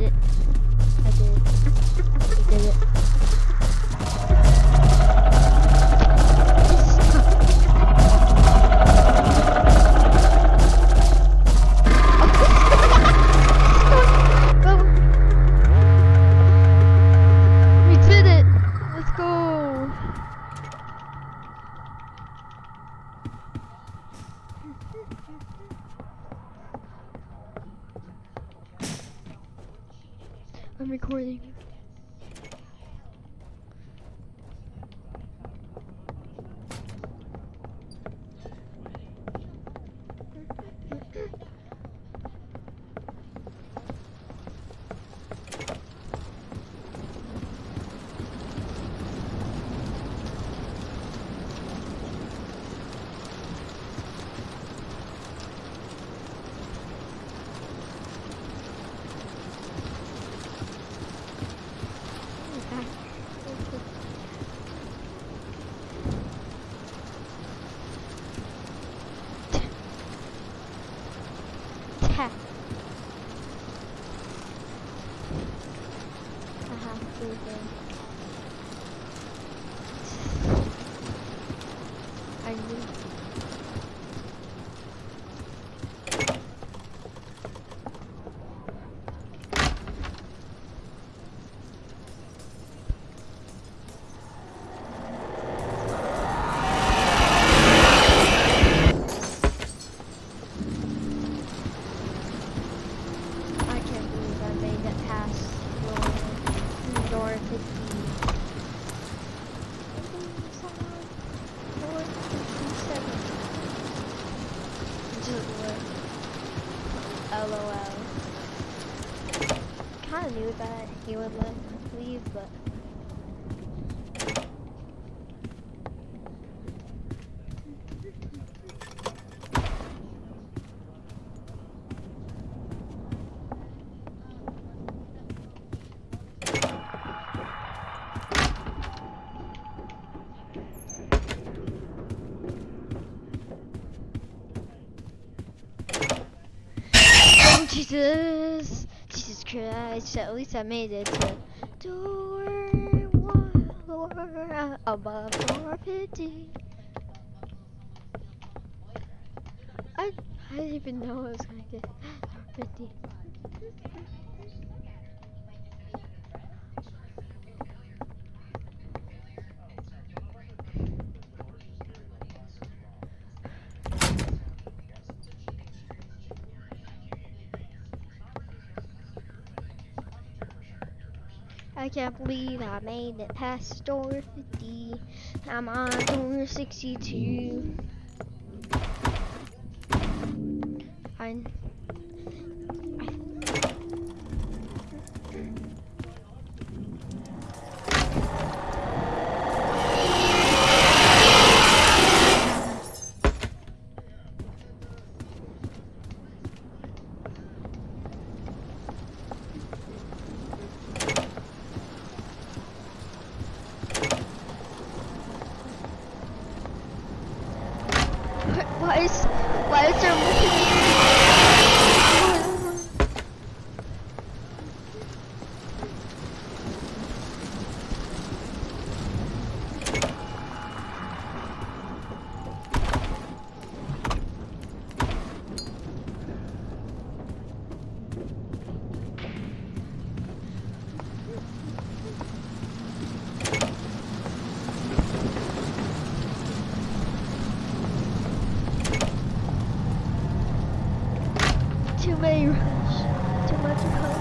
で I'm recording. Tap. I have to again. I knew. I can't believe I made it past door, door 50. Door 57. Just what? LOL. Kinda knew that he would let leave, but. Oh, Jesus! Jesus At least I made it to door door above door 50. I, I didn't even know I was gonna get door 50. Can't believe I made it past door 50. I'm on door 62. I, why is why is there looking Too many rush. Too much comes.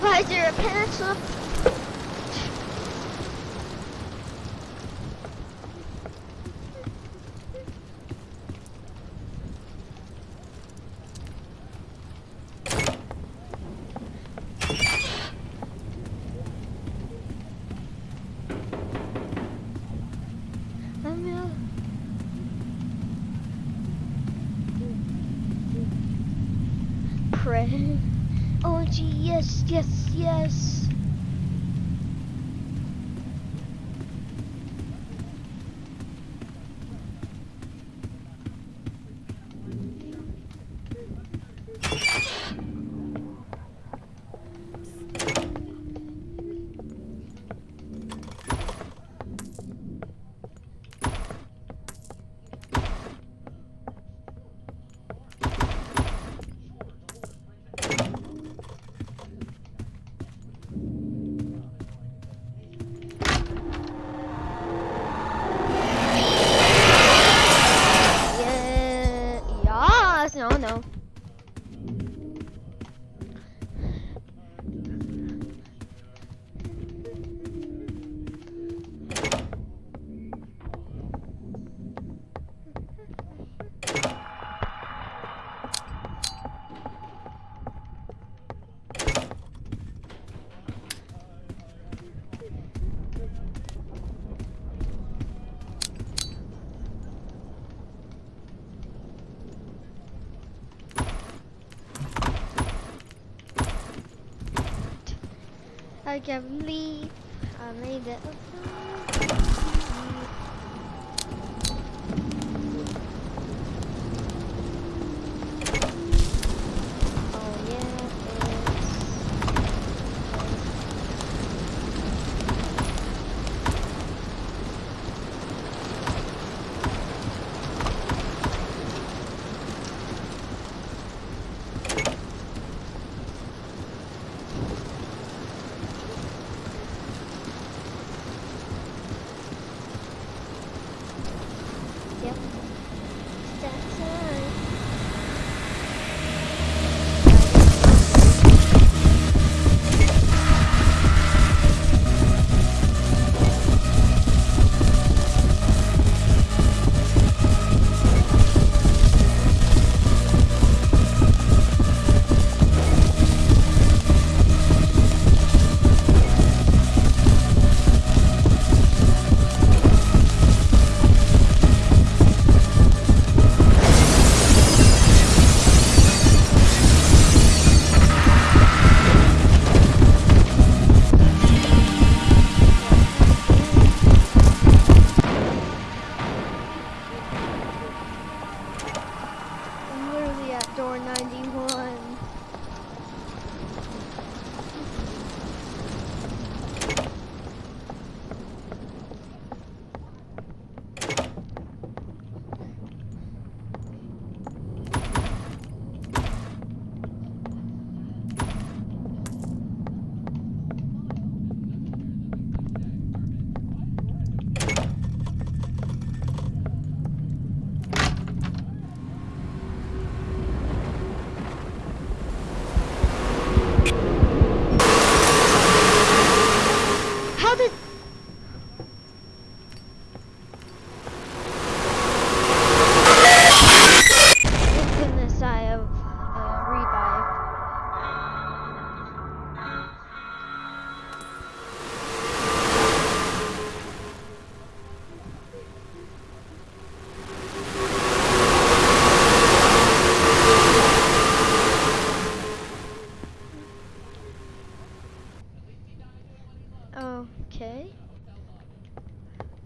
Why is there a pencil? I'm out. Oh gee, yes, yes, yes. No, no. I can't believe I made it.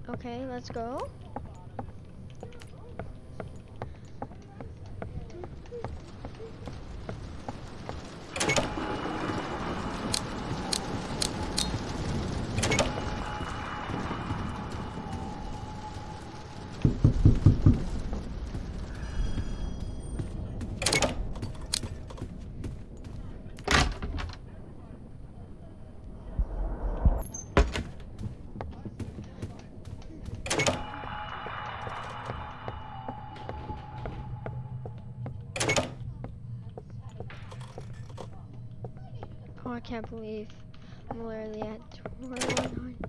Okay, let's go. I can't believe I'm literally at 2100.